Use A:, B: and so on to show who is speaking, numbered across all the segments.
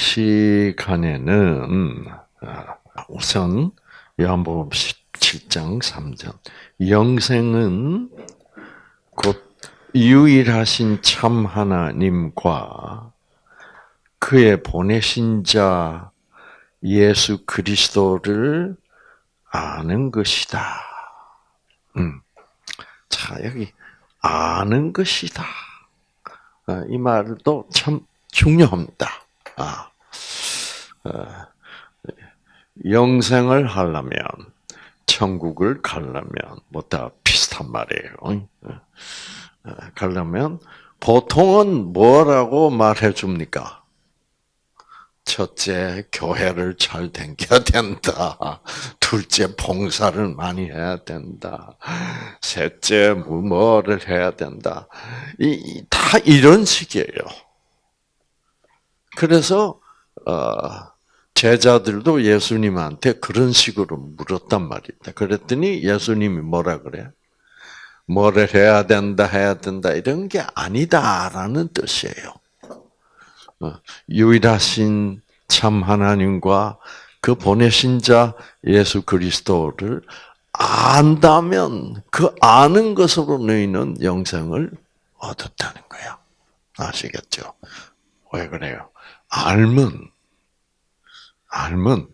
A: 시간에는 아, 우선 요한복음 17장 3절 영생은 곧 유일하신 참 하나님과 그의 보내신 자 예수 그리스도를 아는 것이다. 음. 자, 여기 아는 것이다. 아, 이 말도 참 중요합니다. 아, 어, 영생을 하려면 천국을 가려면 뭐 다 비슷한 말이에요. 어, 어, 가려면 보통은 뭐라고 말해 줍니까? 첫째, 교회를 잘 댕겨야 된다. 둘째, 봉사를 많이 해야 된다. 셋째, 뭐, 뭐를 해야 된다. 이, 다 이런 식이에요. 그래서, 어, 제자들도 예수님한테 그런 식으로 물었단 말이다. 그랬더니 예수님이 뭐라 그래? 뭐를 해야 된다, 해야 된다, 이런 게 아니다라는 뜻이에요. 어, 유일하신 참 하나님과 그 보내신 자 예수 그리스도를 안다면 그 아는 것으로 너희는 영생을 얻었다는 거야. 아시겠죠? 왜 그래요? 알면 알면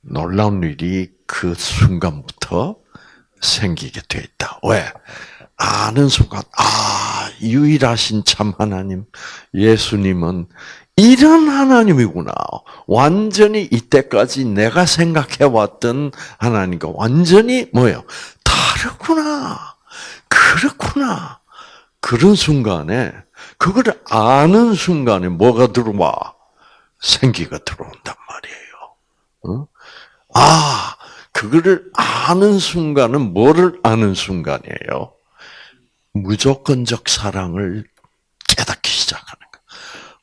A: 놀라운 일이 그 순간부터 생기게 돼 있다. 왜? 아는 순간, 아, 유일하신 참 하나님, 예수님은 이런 하나님이구나. 완전히 이때까지 내가 생각해왔던 하나님과 완전히 뭐예요? 다르구나. 그렇구나. 그런 순간에, 그걸 아는 순간에 뭐가 들어와? 생기가 들어온단 말이에요. 어? 아, 그거를 아는 순간은 뭐를 아는 순간이에요? 무조건적 사랑을 깨닫기 시작하는 거.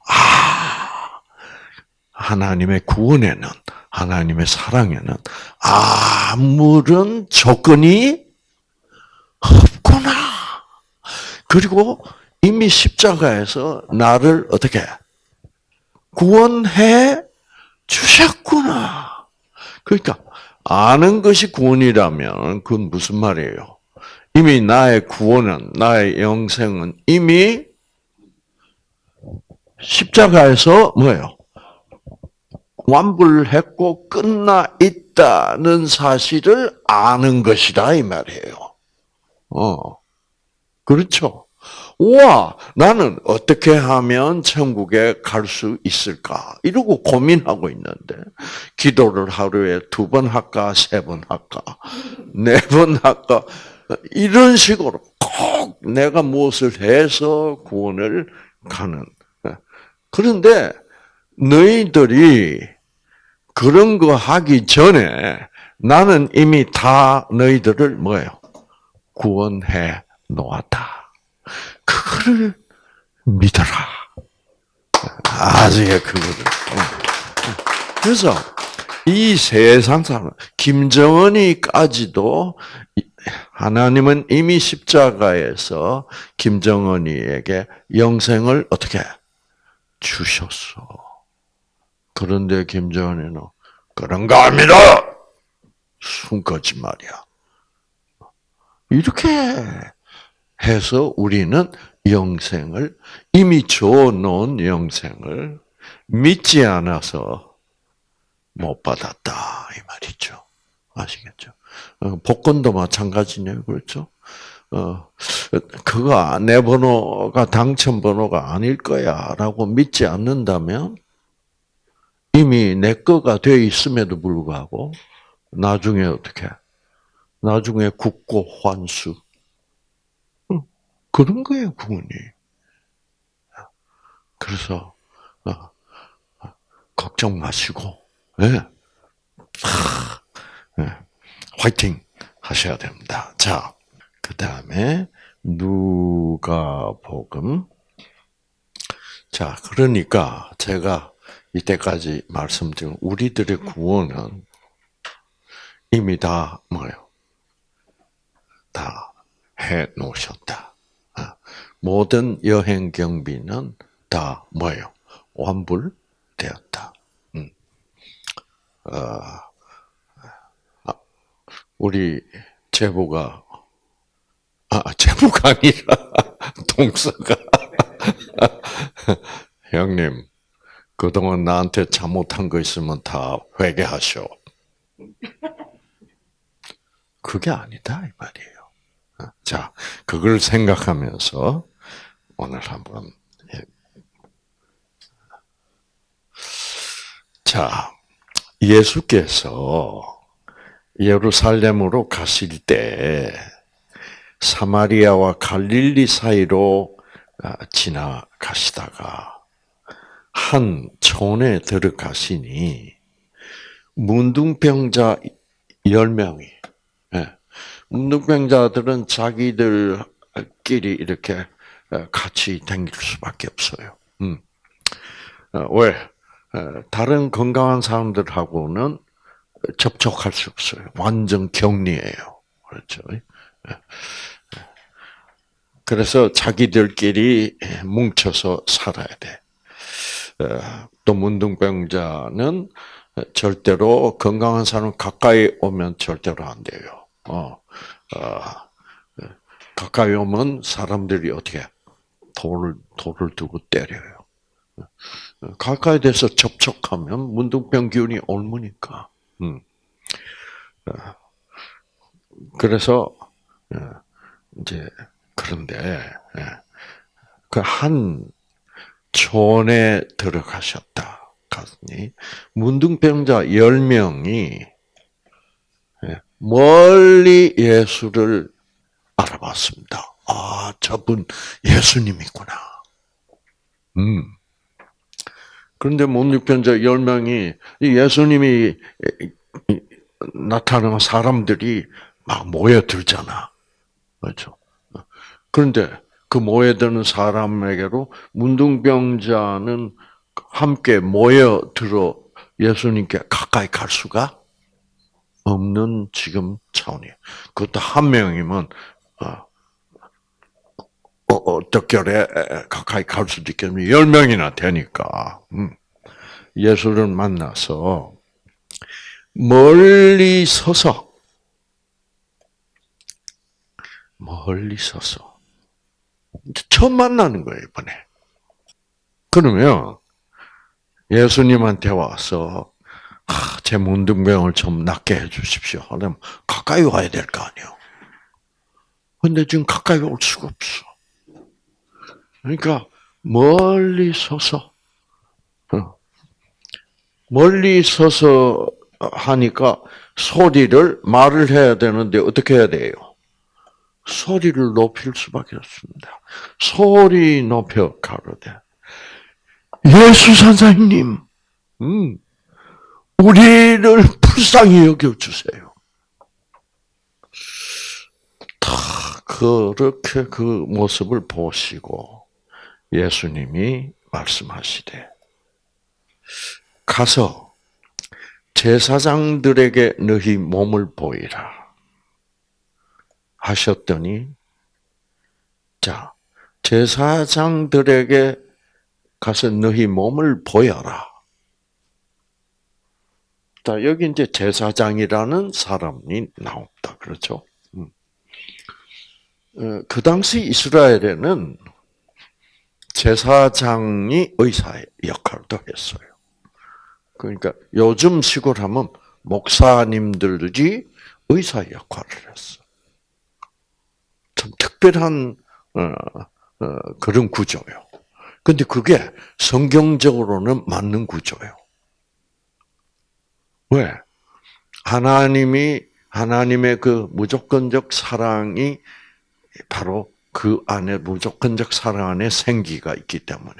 A: 아, 하나님의 구원에는, 하나님의 사랑에는 아무런 조건이 없구나. 그리고 이미 십자가에서 나를 어떻게 구원해 주셨구나. 그러니까 아는 것이 구원이라면 그건 무슨 말이에요? 이미 나의 구원은, 나의 영생은 이미 십자가에서 뭐예요? 완불했고 끝나 있다는 사실을 아는 것이다 이 말이에요. 어, 그렇죠. 우와, 나는 어떻게 하면 천국에 갈 수 있을까? 이러고 고민하고 있는데, 기도를 하루에 두 번 할까, 세 번 할까, 네 번 할까, 이런 식으로 꼭 내가 무엇을 해서 구원을 가는. 그런데 너희들이 그런 거 하기 전에 나는 이미 다 너희들을 뭐예요? 구원해 놓았다. 그거를 믿어라. 아직에 그거를. 그래서 이 세상 사람, 김정은이까지도 하나님은 이미 십자가에서 김정은이에게 영생을 어떻게 주셨어. 그런데 김정은이는 그런 거 아닙니다. 순 거짓말이야. 이렇게 해서 우리는 영생을 이미 줘놓은 영생을 믿지 않아서 못 받았다 이 말이죠. 아시겠죠? 어, 복권도 마찬가지네요, 그렇죠? 어, 그거 내 번호가 당첨 번호가 아닐 거야라고 믿지 않는다면 이미 내 거가 돼 있음에도 불구하고 나중에 어떻게? 나중에 국고 환수 그런 거예요, 구원이. 그래서 어, 어, 걱정 마시고, 예. 예. 화이팅 하셔야 됩니다. 자, 그 다음에 누가 복음. 자, 그러니까 제가 이때까지 말씀드린 우리들의 구원은 이미 다 뭐예요? 다 해 놓으셨다. 아, 모든 여행 경비는 다 뭐예요? 완불되었다. 아, 우리 제보가 아 제보가 아니라 동서가 형님 그동안 나한테 잘못한 거 있으면 다 회개하셔. 그게 아니다 이 말이에요. 자, 그걸 생각하면서 오늘 한번 예. 자 예수께서 예루살렘으로 가실 때 사마리아와 갈릴리 사이로 아, 지나가시다가 한 촌에 들어가시니 문둥병자 열 명이 예, 문둥병자들은 자기들끼리 이렇게 어, 같이 다닐 수밖에 없어요. 음. 어, 왜? 어, 다른 건강한 사람들하고는 접촉할 수 없어요. 완전 격리예요. 그렇죠? 그래서 자기들끼리 뭉쳐서 살아야 돼. 또 문둥병자는 절대로 건강한 사람 가까이 오면 절대로 안 돼요. 어, 어, 가까이 오면 사람들이 어떻게 돌을 돌을 두고 때려요. 가까이 돼서 접촉하면 문둥병 기운이 옮으니까. 음. 그래서 이제 그런데 그 한 촌에 들어가셨다. 갔니 문둥병자 10명이 멀리 예수를 알아봤습니다. 아, 저분 예수님이구나. 음. 그런데 문둥병자 10명이 예수님이 나타나는 사람들이 막 모여들잖아. 그렇죠? 그런데 그 모여드는 사람에게로 문둥병자는 함께 모여들어 예수님께 가까이 갈 수가 없는 지금 차원이에요. 그것도 한 명이면 어, 어, 떡결에 가까이 갈 수도 있겠는데 열 명이나 되니까 음. 예수를 만나서 멀리 서서 멀리 서서 처음 만나는 거예요 이번에. 그러면 예수님한테 와서 아, 제 문둥병을 좀 낫게 해주십시오. 하면 가까이 와야 될 거 아니에요. 근데 지금 가까이 올 수가 없어. 그러니까 멀리 서서 어, 멀리 서서 하니까 소리를 말을 해야 되는데 어떻게 해야 돼요? 소리를 높일 수밖에 없습니다. 소리 높여 가로되 예수 선생님, 음, 우리를 불쌍히 여겨 주세요. 다 그렇게 그 모습을 보시고 예수님이 말씀하시되 가서 제사장들에게 너희 몸을 보이라 하셨더니 자 제사장들에게 가서 너희 몸을 보여라. 자 여기 이제 제사장이라는 사람이 나옵니다. 그렇죠? 음. 어, 그 당시 이스라엘에는 제사장이 의사의 역할도 했어요. 그러니까 요즘 시골 하면 목사님들이 의사 역할을 했어. 참 특별한 어, 어, 그런 구조요. 근데 그게 성경적으로는 맞는 구조예요. 왜? 하나님이 하나님의 그 무조건적 사랑이 바로 그 안에 무조건적 사랑 안에 생기가 있기 때문에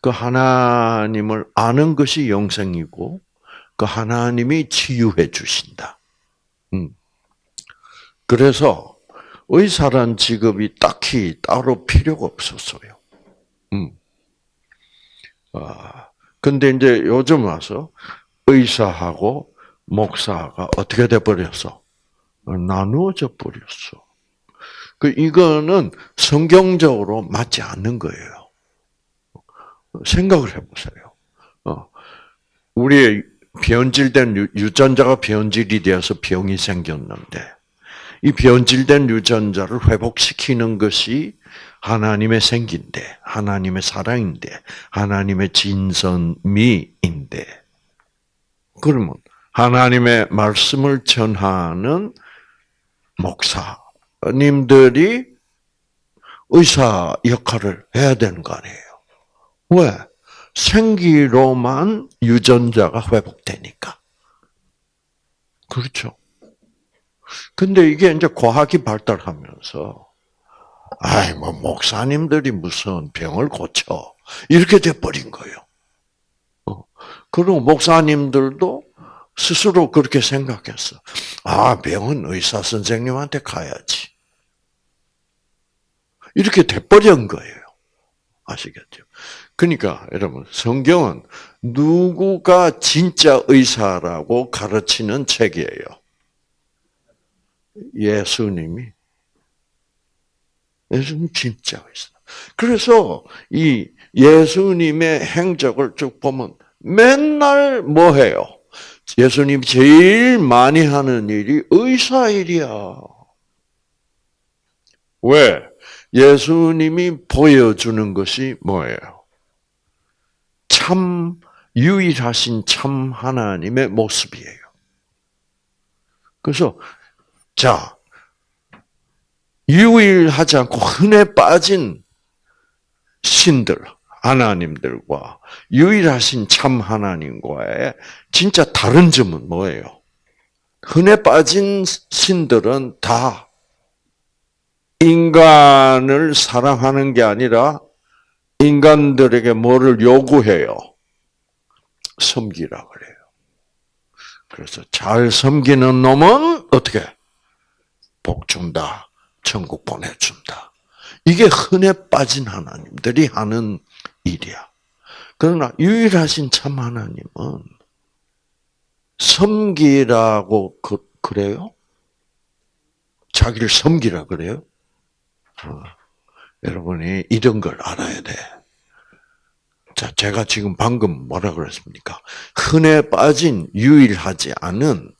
A: 그 하나님을 아는 것이 영생이고 그 하나님이 치유해 주신다. 음. 그래서 의사란 직업이 딱히 따로 필요가 없었어요. 음. 아, 근데 이제 요즘 와서 의사하고 목사가 어떻게 돼 버렸어? 나누어져 버렸어. 그 이거는 성경적으로 맞지 않는 거예요. 생각을 해보세요. 어, 우리의 변질된 유- 유전자가 변질이 되어서 병이 생겼는데 이 변질된 유전자를 회복시키는 것이 하나님의 생기인데 하나님의 사랑인데 하나님의 진선미인데 그러면 하나님의 말씀을 전하는 목사 님들이 의사 역할을 해야 되는 거 아니에요. 왜? 생기로만 유전자가 회복되니까. 그렇죠. 근데 이게 이제 과학이 발달하면서, 아이, 뭐, 목사님들이 무슨 병을 고쳐. 이렇게 돼버린 거예요. 어. 그리고 목사님들도 스스로 그렇게 생각했어. 아, 병은 의사 선생님한테 가야지. 이렇게 돼버린 거예요. 아시겠죠? 그러니까 여러분 성경은 누구가 진짜 의사라고 가르치는 책이에요. 예수님이 예수님 진짜 의사. 그래서 이 예수님의 행적을 쭉 보면 맨날 뭐 해요? 예수님 제일 많이 하는 일이 의사 일이야. 왜? 예수님이 보여주는 것이 뭐예요? 참 유일하신 참 하나님의 모습이에요. 그래서 자 유일하지 않고 흔해 빠진 신들 하나님들과 유일하신 참 하나님과의 진짜 다른 점은 뭐예요? 흔해 빠진 신들은 다 인간을 사랑하는 게 아니라 인간들에게 뭐를 요구해요? 섬기라 그래요. 그래서 잘 섬기는 놈은 어떻게? 복 준다. 천국 보내준다. 이게 흔해 빠진 하나님들이 하는 일이야. 그러나 유일하신 참 하나님은 섬기라고 그, 그래요? 자기를 섬기라 그래요? 어, 여러분이 이런 걸 알아야 돼. 자, 제가 지금 방금 뭐라 그랬습니까? 흔해 빠진 유일하지 않은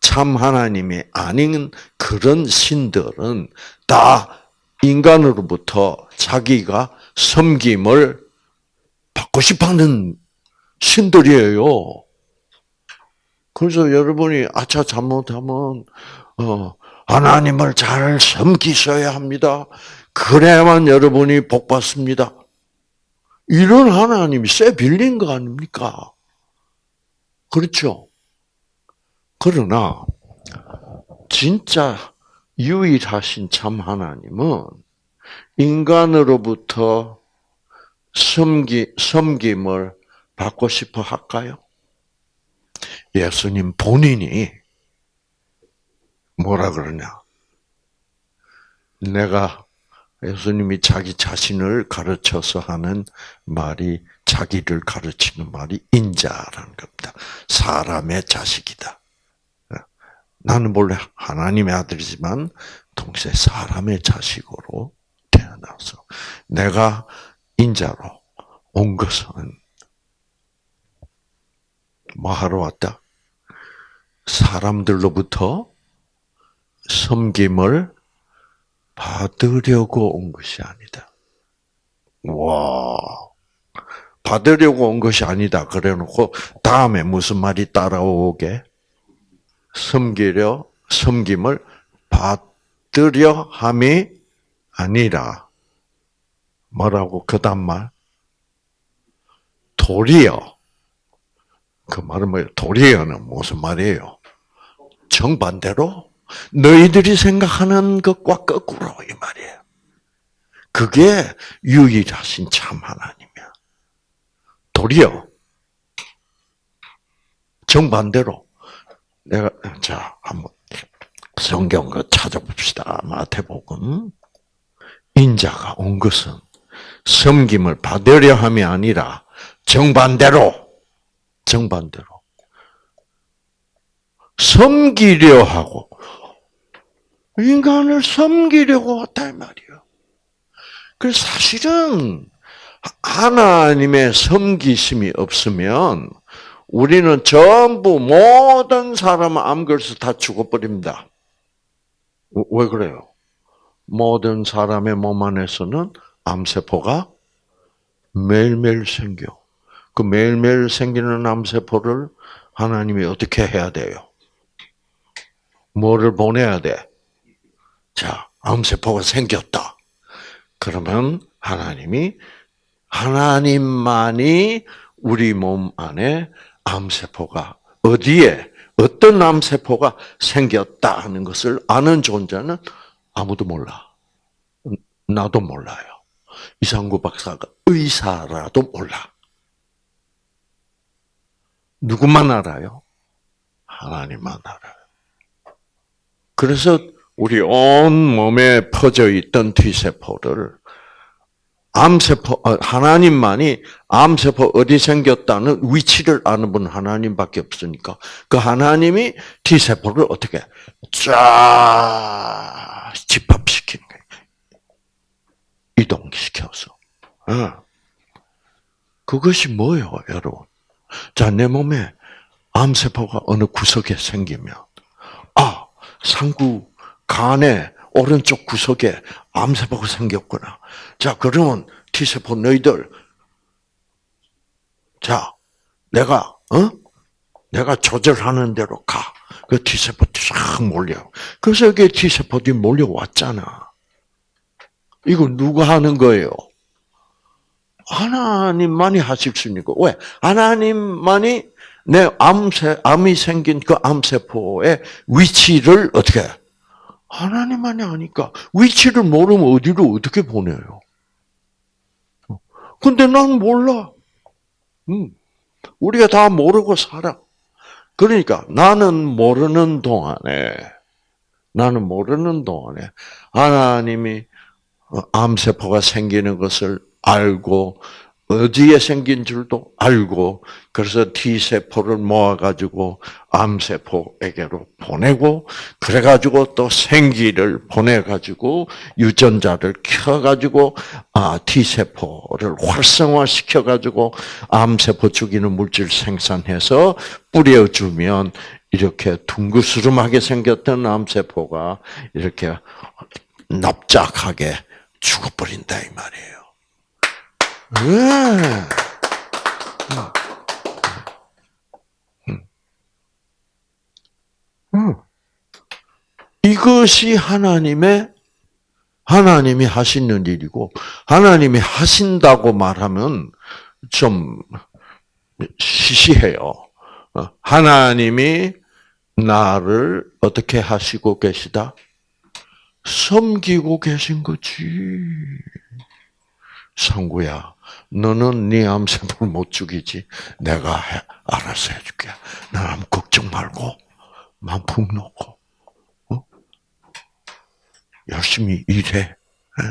A: 참 하나님이 아닌 그런 신들은 다 인간으로부터 자기가 섬김을 받고 싶어하는 신들이에요. 그래서 여러분이 아차 잘못하면 어, 하나님을 잘 섬기셔야 합니다. 그래야만 여러분이 복 받습니다. 이런 하나님이 쇠 빌린 거 아닙니까? 그렇죠? 그러나 진짜 유일하신 참 하나님은 인간으로부터 섬기, 섬김을 받고 싶어 할까요? 예수님 본인이 뭐라 그러냐? 내가 예수님이 자기 자신을 가르쳐서 하는 말이 자기를 가르치는 말이 인자라는 겁니다. 사람의 자식이다. 나는 원래 하나님의 아들이지만 동시에 사람의 자식으로 태어나서 내가 인자로 온 것은 뭐 하러 왔다? 사람들로부터 섬김을 받으려고 온 것이 아니다. 와, 받으려고 온 것이 아니다. 그래 놓고, 다음에 무슨 말이 따라오게? 섬기려, 섬김을 받으려 함이 아니라, 뭐라고, 그 다음 말? 도리어. 그 말은 뭐예요? 도리어는 무슨 말이에요? 정반대로 너희들이 생각하는 것과 거꾸로 이 말이에요. 그게 유일하신 참 하나님이야. 도리어 정반대로 내가 자 한번 성경 그 찾아봅시다. 마태복음 인자가 온 것은 섬김을 받으려 함이 아니라 정반대로 정반대로 섬기려 하고 인간을 섬기려고 왔다 이 말이에요. 그 사실은 하나님의 섬기심이 없으면 우리는 전부 모든 사람 암걸려서 다 죽어버립니다. 왜 그래요? 모든 사람의 몸 안에서는 암세포가 매일매일 생겨. 그 매일매일 생기는 암세포를 하나님이 어떻게 해야 돼요? 뭐를 보내야 돼? 자, 암세포가 생겼다. 그러면 하나님이 하나님만이 우리 몸 안에 암세포가 어디에 어떤 암세포가 생겼다 하는 것을 아는 존재는 아무도 몰라. 나도 몰라요. 이상구 박사가 의사라도 몰라. 누구만 알아요? 하나님만 알아요. 그래서 우리 온 몸에 퍼져 있던 T세포를 암세포, 어, 하나님만이 암세포 어디 생겼다는 위치를 아는 분 하나님밖에 없으니까 그 하나님이 T세포를 어떻게 쫙 거예요. 이동시켜서. 어. 그것이 뭐예요, 여러분? 자, 내 몸에 암세포가 어느 구석에 생기면, 아, 상구 간에 오른쪽 구석에 암세포가 생겼구나. 자, 그러면 T세포 너희들, 자, 내가, 어? 내가 조절하는 대로 가. 그 T세포들이 쫙 몰려. 그래서 여기 T세포들이 몰려왔잖아. 이거 누가 하는 거예요? 하나님만이 하실 수 있는 거. 왜? 하나님만이 내 암세, 암이 생긴 그 암세포의 위치를 어떻게 해? 하나님만이 아니까 위치를 모르면 어디로 어떻게 보내요? 근데 난 몰라. 음, 우리가 다 모르고 살아. 그러니까 나는 모르는 동안에 나는 모르는 동안에 하나님이 암세포가 생기는 것을 알고 어디에 생긴 줄도 알고 그래서 T 세포를 모아 가지고 암 세포에게로 보내고 그래 가지고 또 생기를 보내 가지고 유전자를 켜 가지고 아 T 세포를 활성화 시켜 가지고 암 세포 죽이는 물질 생산해서 뿌려 주면 이렇게 둥그스름하게 생겼던 암 세포가 이렇게 납작하게 죽어버린다 이 말이에요. 네. 이것이 하나님의 하나님이 하시는 일이고 하나님이 하신다고 말하면 좀 시시해요. 어, 하나님이 나를 어떻게 하시고 계시다? 섬기고 계신 거지. 상구야, 너는 네 암세포를 못 죽이지. 내가 해, 알아서 해줄게. 난 아무 걱정 말고 마음 푹 놓고 어? 열심히 일해. 네?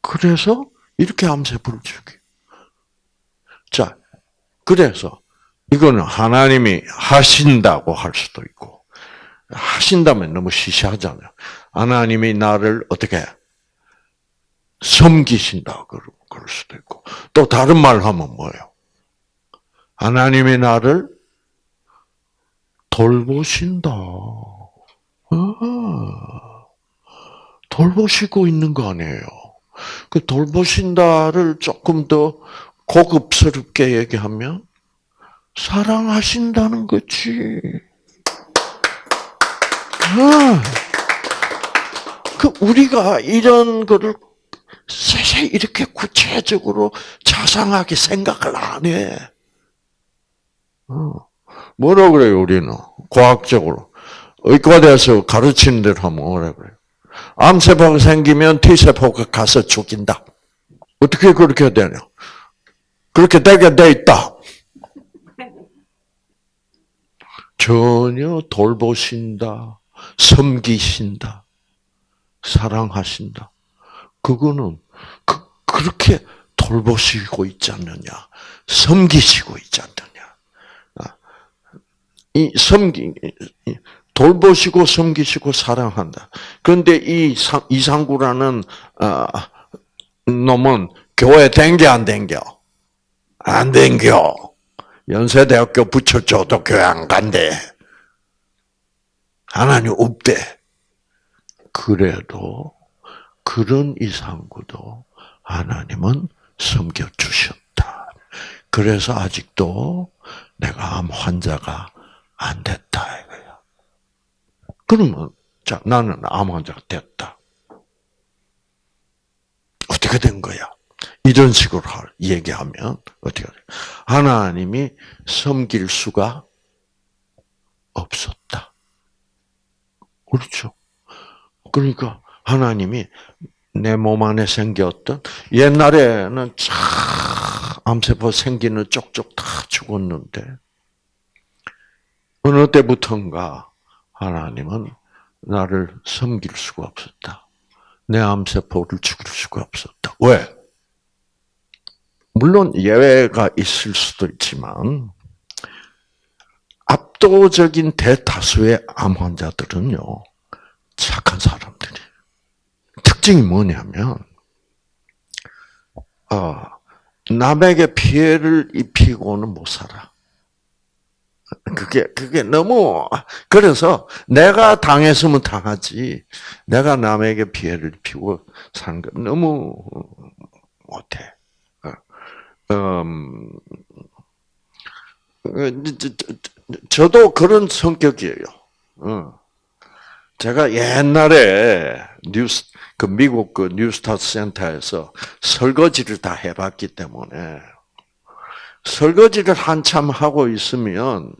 A: 그래서 이렇게 암세포를 죽이. 자, 그래서 이거는 하나님이 하신다고 할 수도 있고 하신다면 너무 시시하잖아요. 하나님이 나를 어떻게 섬기신다 그럴 수도 있고 또 다른 말 하면 뭐예요? 하나님이 나를 돌보신다. 아, 돌보시고 있는 거 아니에요. 그 돌보신다를 조금 더 고급스럽게 얘기하면 사랑하신다는 거지. 아, 그 우리가 이런 거를 세세 이렇게 구체적으로 자상하게 생각을 안 해. 어. 뭐라 그래요, 우리는? 과학적으로. 의과대에서 가르치는 대로 하면 뭐라 그래요? 암세포가 생기면 T세포가 가서 죽인다. 어떻게 그렇게 되냐? 그렇게 되게 돼 있다. 전혀 돌보신다, 섬기신다, 사랑하신다. 그거는 그, 그렇게 돌보시고 있지 않느냐, 섬기시고 있지 않느냐. 아, 이 섬기 돌보시고 섬기시고 사랑한다. 그런데 이 이상구라는 아, 놈은 교회 댕겨 안 댕겨? 안 댕겨. 연세대학교 붙여줘도 교회 안 간대. 하나님 없대. 그래도 그런 이상구도 하나님은 섬겨주셨다. 그래서 아직도 내가 암 환자가 안 됐다 이거야. 그러면 자 나는 암 환자가 됐다. 어떻게 된 거야? 이런 식으로 얘기하면 어떻게 돼? 하나님이 섬길 수가 없었다. 그렇죠. 그러니까 하나님이 내 몸 안에 생겼던 옛날에는 참 암세포 생기는 쪽쪽 다 죽었는데 어느 때부턴가 하나님은 나를 섬길 수가 없었다. 내 암세포를 죽일 수가 없었다. 왜? 물론 예외가 있을 수도 있지만 압도적인 대다수의 암 환자들은요 착한 사람들이 특징이 뭐냐면 어, 남에게 피해를 입히고는 못 살아. 그게 그게 너무 그래서 내가 당했으면 당하지 내가 남에게 피해를 입히고 사는 건 너무 못해. 음, 저도 그런 성격이에요. 어. 제가 옛날에 뉴스 그 미국 그 뉴스타트 센터에서 설거지를 다 해봤기 때문에 설거지를 한참 하고 있으면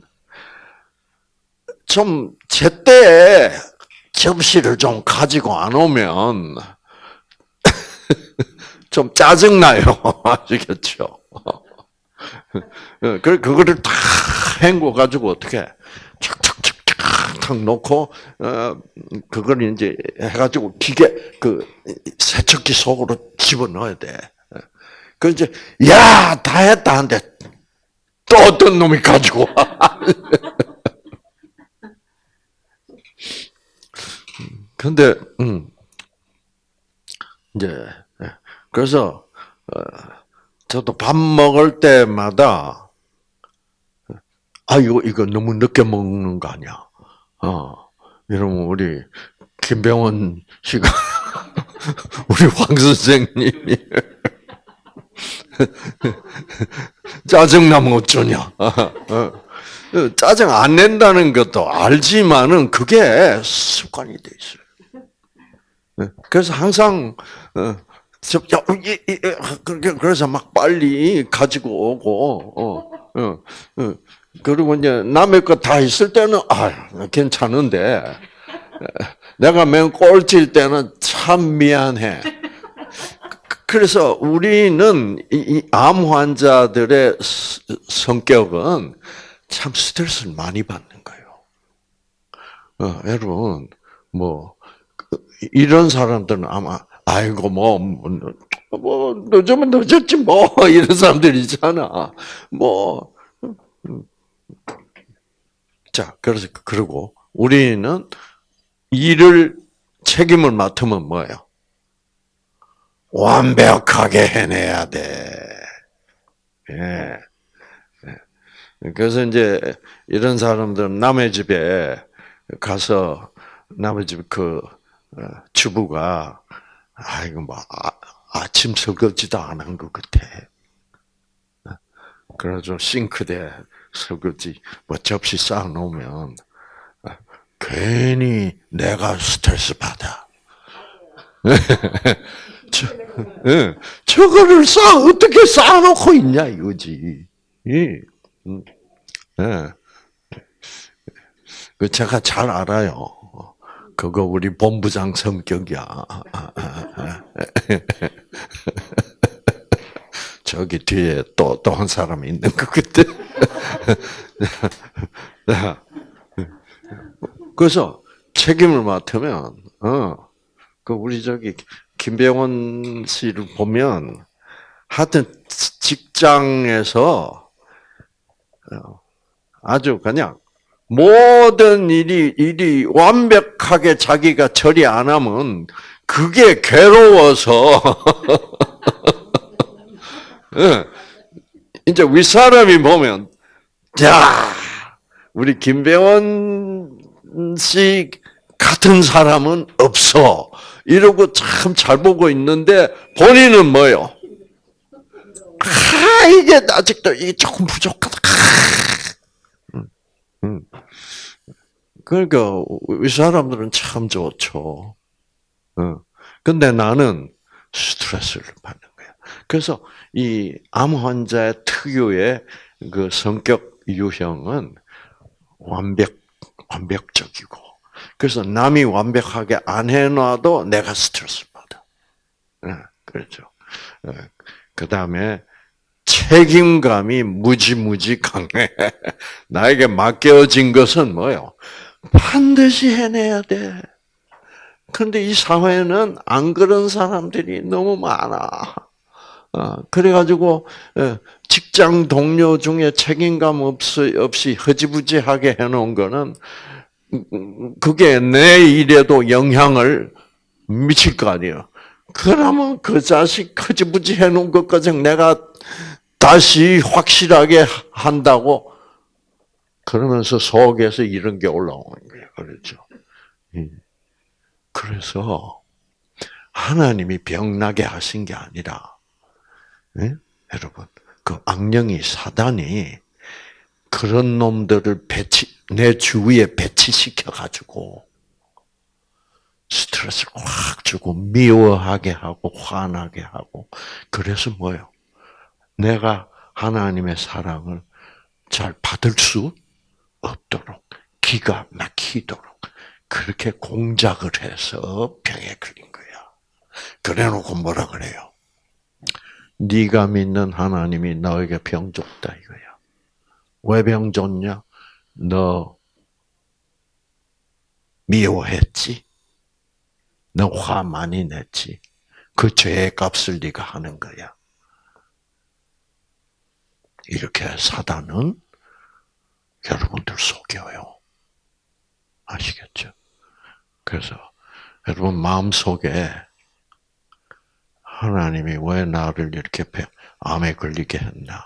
A: 좀 제때 접시를 좀 가지고 안 오면 좀 짜증나요. 아시겠죠? 그, 그거를 다 헹궈 가지고 어떻게 탁탁탁탁 놓고, 어, 그걸 이제 해가지고 기계, 그, 세척기 속으로 집어 넣어야 돼. 그 이제, 야, 다 했다 한데, 또 어떤 놈이 가지고 와. 근데, 음, 이제, 그래서 어, 저도 밥 먹을 때마다 아 이거 이거 너무 늦게 먹는 거 아니야? 어, 이러면 우리 김병원 씨가 우리 황 선생님이 짜증 나면 어쩌냐? 어. 짜증 안 낸다는 것도 알지만은 그게 습관이 돼 있어요. 그래서 항상 어, 그래서 막 빨리 가지고 오고, 어, 어, 어. 그리고 이제 남의 거다 있을 때는, 아, 괜찮은데, 내가 맨 꼴찔 때는 참 미안해. 그래서 우리는 이암 환자들의 성격은 참 스트레스를 많이 받는 거예요. 어, 여러분, 뭐, 그, 이런 사람들은 아마 아이고 뭐, 뭐, 뭐 늦으면 늦었지 뭐 이런 사람들 있잖아. 뭐 자, 그래서 그러고 우리는 일을 책임을 맡으면 뭐예요? 완벽하게 해내야 돼. 예. 그래서 이제 이런 사람들은 남의 집에 가서 남의 집그 어, 주부가 아, 이거 뭐, 아, 아침 설거지도 안 한 것 같아. 그래서 싱크대 설거지, 뭐 접시 쌓아 놓으면, 괜히 내가 스트레스 받아. 저, 예, 저거를 쌓, 어떻게 쌓아놓고 있냐, 이거지. 예. 음. 예. 그 제가 잘 알아요. 그거 우리 본부장 성격이야. 저기 뒤에 또, 또 한 사람이 있는 것 같아. 그래서 책임을 맡으면, 어, 그 우리 저기 김병원 씨를 보면 하여튼 직장에서 어, 아주 그냥 모든 일이 일이 완벽하게 자기가 처리 안 하면 그게 괴로워서 예. 이제 윗사람이 보면 자, 우리 김배원 씨 같은 사람은 없어. 이러고 참 잘 보고 있는데 본인은 뭐요? 아, 이게 아직도 이게 조금 부족하다. 음, 음. 그러니까 이 사람들은 참 좋죠. 어. 근데 나는 스트레스를 받는. 그래서 이 암 환자의 특유의 그 성격 유형은 완벽 완벽적이고 그래서 남이 완벽하게 안 해놔도 내가 스트레스 받아. 네, 그렇죠. 그 다음에 책임감이 무지무지 강해. 나에게 맡겨진 것은 뭐요? 반드시 해내야 돼. 근데 이 사회는 안 그런 사람들이 너무 많아. 어, 그래가지고, 어, 직장 동료 중에 책임감 없이 허지부지하게 해놓은 거는, 그게 내 일에도 영향을 미칠 거 아니에요. 그러면 그 자식 허지부지 해놓은 것까지 내가 다시 확실하게 한다고 그러면서 속에서 이런 게 올라오는 거예요. 그렇죠. 그래서 하나님이 병나게 하신 게 아니라, 네? 여러분, 그 악령이 사단이 그런 놈들을 배치, 내 주위에 배치시켜 가지고 스트레스를 확 주고 미워하게 하고 화나게 하고 그래서 뭐요? 내가 하나님의 사랑을 잘 받을 수 없도록 기가 막히도록 그렇게 공작을 해서 병에 걸린 거야. 그래놓고 뭐라 그래요? 네가 믿는 하나님이 너에게 병 줬다 이거야. 왜 병 줬냐? 너 미워했지? 너 화 많이 냈지? 그 죄의 값을 네가 하는 거야. 이렇게 사단은 여러분들 속여요. 아시겠죠? 그래서 여러분 마음 속에 하나님이 왜 나를 이렇게 암에 걸리게 했나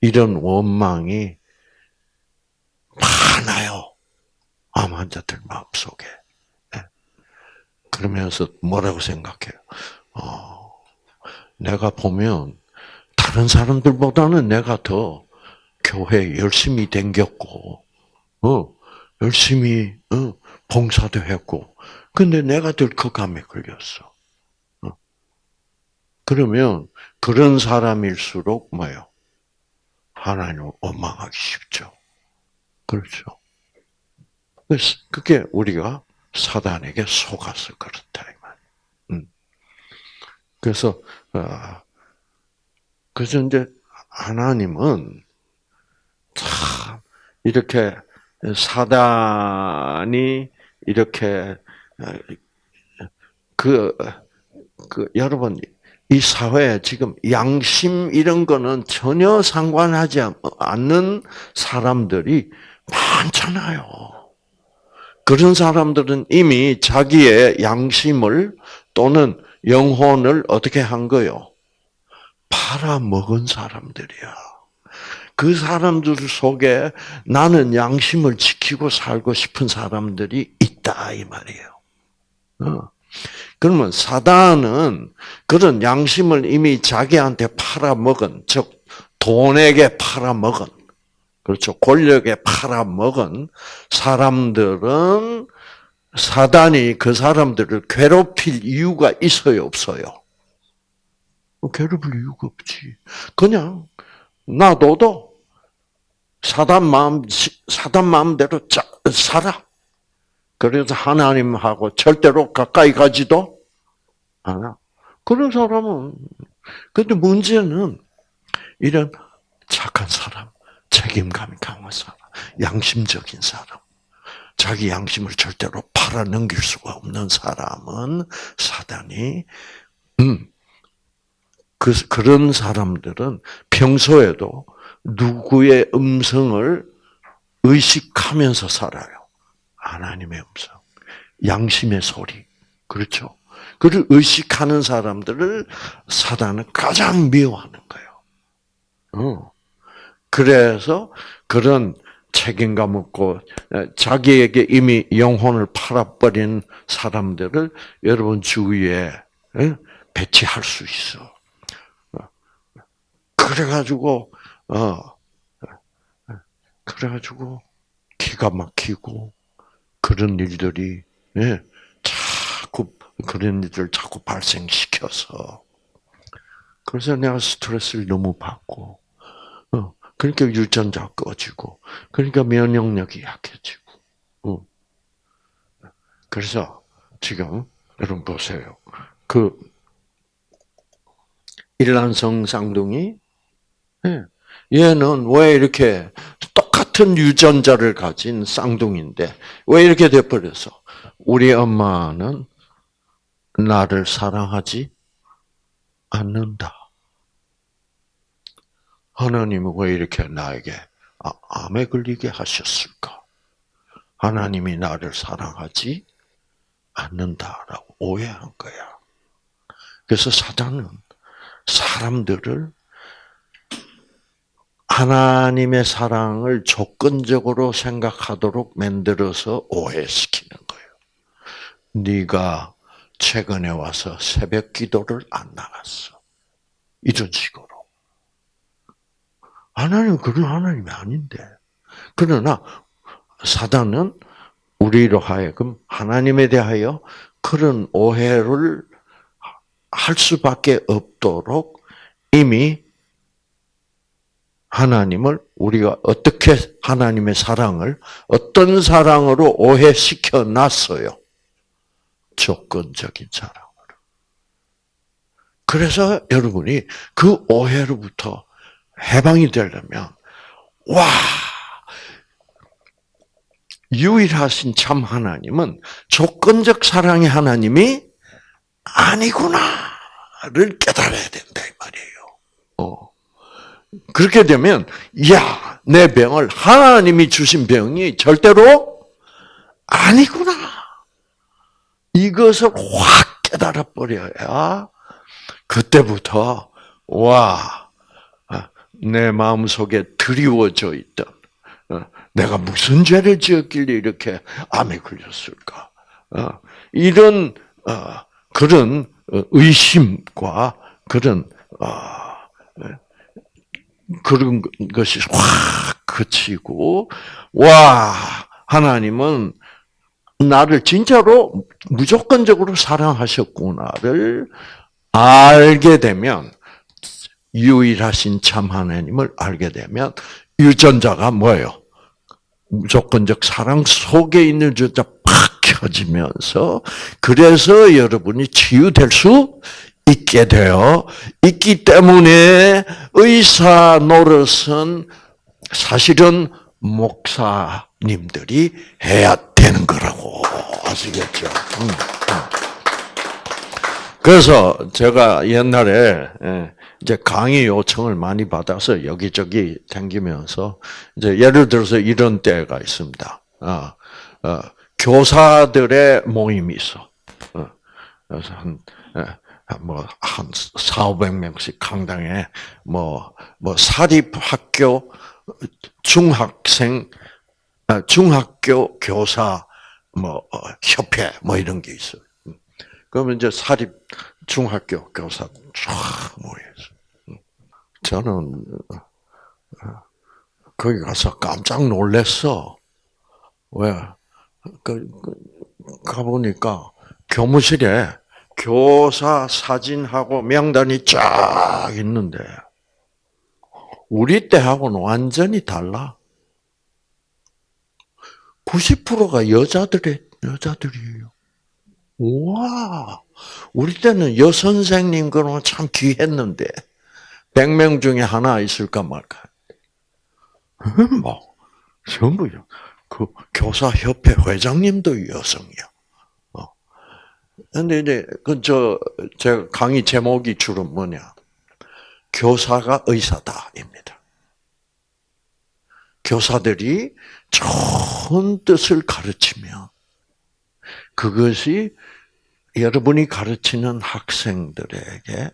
A: 이런 원망이 많아요. 암 환자들 마음 속에. 네. 그러면서 뭐라고 생각해요? 어, 내가 보면 다른 사람들보다는 내가 더 교회 열심히 댕겼고, 어, 열심히 어, 봉사도 했고, 근데 내가 들컥감에 걸렸어. 어. 그러면 그런 사람일수록 뭐요? 하나님을 원망하기 쉽죠. 그렇죠. 그래서 그게 우리가 사단에게 속아서 그렇다 이 말. 음. 그래서 어, 그래서 이제 하나님은 참 이렇게 사단이 이렇게 그, 그 여러분 이 사회에 지금 양심 이런 거는 전혀 상관하지 않는 사람들이 많잖아요. 그런 사람들은 이미 자기의 양심을 또는 영혼을 어떻게 한 거요? 팔아먹은 사람들이야. 그 사람들 속에 나는 양심을 지키고 살고 싶은 사람들이 있다 이 말이에요. 어. 그러면 사단은 그런 양심을 이미 자기한테 팔아먹은 즉 돈에게 팔아먹은 그렇죠 권력에 팔아먹은 사람들은 사단이 그 사람들을 괴롭힐 이유가 있어요 없어요? 괴롭힐 이유가 없지. 그냥 놔둬도 사단 마음, 사단 마음대로 짜, 살아. 그래서 하나님하고 절대로 가까이 가지도 않아. 그런 사람은, 근데 문제는 이런 착한 사람, 책임감이 강한 사람, 양심적인 사람, 자기 양심을 절대로 팔아 넘길 수가 없는 사람은 사단이, 음, 그, 그런 사람들은 평소에도 누구의 음성을 의식하면서 살아요. 하나님의 음성. 양심의 소리. 그렇죠? 그를 의식하는 사람들을 사단은 가장 미워하는 거예요. 어. 그래서 그런 책임감 없고 자기에게 이미 영혼을 팔아버린 사람들을 여러분 주위에 배치할 수 있어. 그래가지고 어 그래가지고 기가 막히고 그런 일들이 예, 자꾸 그런 일들 자꾸 발생시켜서 그래서 내가 스트레스를 너무 받고 어, 그러니까 유전자 꺼지고 그러니까 면역력이 약해지고 어. 그래서 지금 여러분 보세요 그 일란성 쌍둥이 예, 얘는 왜 이렇게 똑 같은 유전자를 가진 쌍둥이인데 왜 이렇게 돼버려서 우리 엄마는 나를 사랑하지 않는다. 하나님은 왜 이렇게 나에게 아, 암에 걸리게 하셨을까? 하나님이 나를 사랑하지 않는다라고 오해한 거야. 그래서 사단은 사람들을 하나님의 사랑을 조건적으로 생각하도록 만들어서 오해시키는 거예요. 네가 최근에 와서 새벽 기도를 안 나갔어. 이런 식으로. 하나님은 그런 하나님이 아닌데. 그러나 사단은 우리로 하여금 하나님에 대하여 그런 오해를 할 수밖에 없도록 이미 하나님을 우리가 어떻게 하나님의 사랑을 어떤 사랑으로 오해시켜 놨어요. 조건적인 사랑으로. 그래서 여러분이 그 오해로부터 해방이 되려면 와 유일하신 참 하나님은 조건적 사랑의 하나님이 아니구나를 깨달아야 된다 이 말이에요. 어. 그렇게 되면 야, 내 병을 하나님이 주신 병이 절대로 아니구나. 이것을 확 깨달아 버려야 그때부터 와, 아, 내 마음 속에 드리워져 있던 어, 내가 무슨 죄를 지었길래 이렇게 암에 걸렸을까? 어, 이런 어, 그런 의심과 그런 그런 것이 확 그치고 와 하나님은 나를 진짜로 무조건적으로 사랑하셨구나를 알게 되면 유일하신 참 하나님을 알게 되면 유전자가 뭐예요? 무조건적 사랑 속에 있는 유전자 팍 켜지면서 그래서 여러분이 치유될 수 있게 되어 있기 때문에 의사 노릇은 사실은 목사님들이 해야 되는 거라고 아시겠죠? 음, 음. 그래서 제가 옛날에 예, 이제 강의 요청을 많이 받아서 여기저기 댕기면서 이제 예를 들어서 이런 때가 있습니다. 어, 어, 교사들의 모임이 있어. 어, 그래서 한 예, 뭐한 4, 500명씩 강당에 뭐 뭐 사립 학교 중학생 아, 중학교 교사 뭐 어, 협회 뭐 이런 게 있어요. 음. 그러면 이제 사립 중학교 교사 쫙 모여서 음. 저는 어, 거기 가서 깜짝 놀랐어. 왜? 그, 그 가보니까 교무실에 교사 사진하고 명단이 쫙 있는데 우리 때하고는 완전히 달라. 90%가 여자들의 여자들이에요. 와, 우리 때는 여선생님 그러면 참 귀했는데 100명 중에 하나 있을까 말까. 뭐 전부요. 그 교사협회 회장님도 여성이야. 근데 이제 그저 제 강의 제목이 주로 뭐냐? 교사가 의사다입니다. 교사들이 좋은 뜻을 가르치면 그것이 여러분이 가르치는 학생들에게